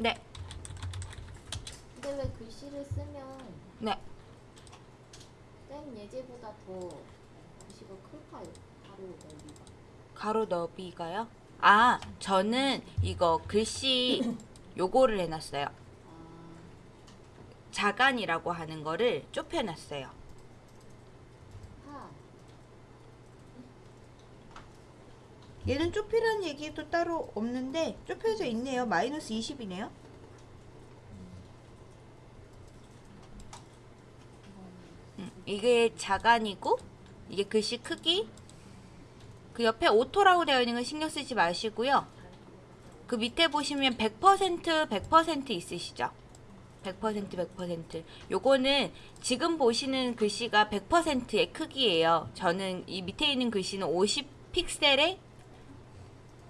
네. 근데 왜 글씨를 쓰면 네. 땡 예제보다 더 글씨가 클까요? 가로 넓이가. 가로 너비가요? 아, 저는 이거 글씨 요거를 해놨어요. 아. 자간이라고 하는 거를 좁혀놨어요. 얘는 좁히라는 얘기도 따로 없는데 좁혀져 있네요. 마이너스 20이네요. 음, 이게 자간이고 이게 글씨 크기 그 옆에 오토라고 되어 있는 건 신경 쓰지 마시고요. 그 밑에 보시면 100% 100% 있으시죠? 100% 100% 요거는 지금 보시는 글씨가 100%의 크기예요. 저는 이 밑에 있는 글씨는 50 픽셀의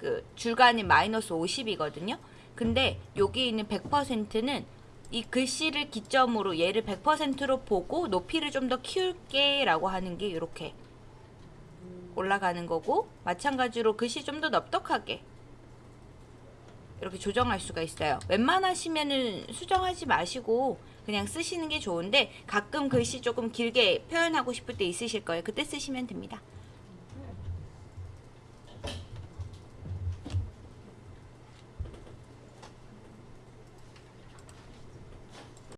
그 줄간이 마이너스 50이거든요. 근데 여기 있는 100%는 이 글씨를 기점으로 얘를 100%로 보고 높이를 좀 더 키울게 라고 하는 게 이렇게 올라가는 거고 마찬가지로 글씨 좀 더 넓적하게 이렇게 조정할 수가 있어요. 웬만하시면은 수정하지 마시고 그냥 쓰시는 게 좋은데 가끔 글씨 조금 길게 표현하고 싶을 때 있으실 거예요. 그때 쓰시면 됩니다.